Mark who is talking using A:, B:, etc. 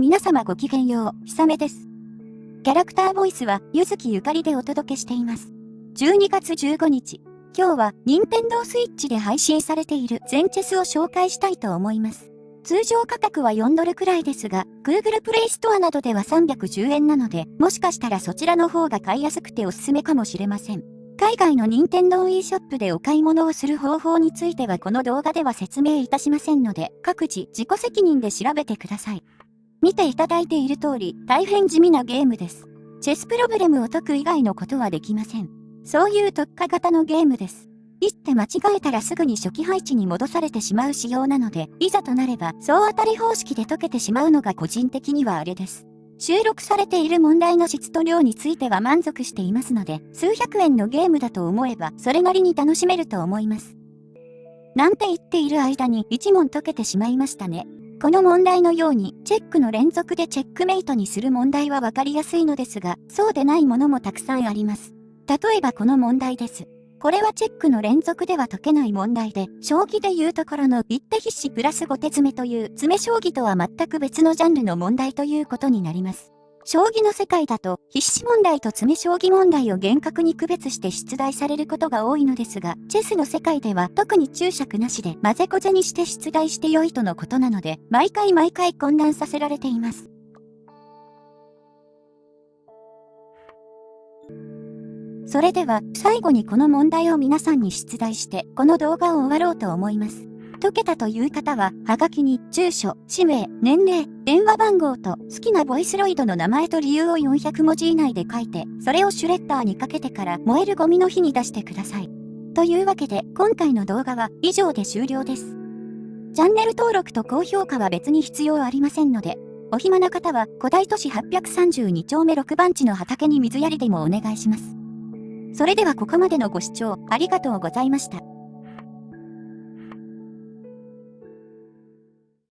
A: 皆様ごきげんよう、ひさめです。キャラクターボイスは、ゆずきゆかりでお届けしています。12月15日、今日は、任天堂 switch で配信されている全チェスを紹介したいと思います。通常価格は4ドルくらいですが、Google プレイストアなどでは310円なので、もしかしたらそちらの方が買いやすくておすすめかもしれません。海外の任天堂 e ショップでお買い物をする方法についてはこの動画では説明いたしませんので、各自自己責任で調べてください。見ていただいている通り、大変地味なゲームです。チェスプロブレムを解く以外のことはできません。そういう特化型のゲームです。一手間違えたらすぐに初期配置に戻されてしまう仕様なので、いざとなれば総当たり方式で解けてしまうのが個人的にはあれです。収録されている問題の質と量については満足していますので、数百円のゲームだと思えば、それなりに楽しめると思います。なんて言っている間に1問解けてしまいましたね。この問題のように、チェックの連続でチェックメイトにする問題はわかりやすいのですが、そうでないものもたくさんあります。例えばこの問題です。これはチェックの連続では解けない問題で、将棋で言うところの一手必至プラス5手詰めという詰将棋とは全く別のジャンルの問題ということになります。将棋の世界だと必至問題と詰将棋問題を厳格に区別して出題されることが多いのですが、チェスの世界では特に注釈なしで混ぜこぜにして出題して良いとのことなので、毎回毎回混乱させられています。それでは、最後にこの問題を皆さんに出題して、この動画を終わろうと思います。解けたという方は、はがきに、住所、氏名、年齢、電話番号と、好きなボイスロイドの名前と理由を400文字以内で書いて、それをシュレッダーにかけてから燃えるゴミの日に出してください。というわけで、今回の動画は以上で終了です。チャンネル登録と高評価は別に必要ありませんので、お暇な方は古代都市832丁目6番地の畑に水やりでもお願いします。それではここまでのご視聴ありがとうございました。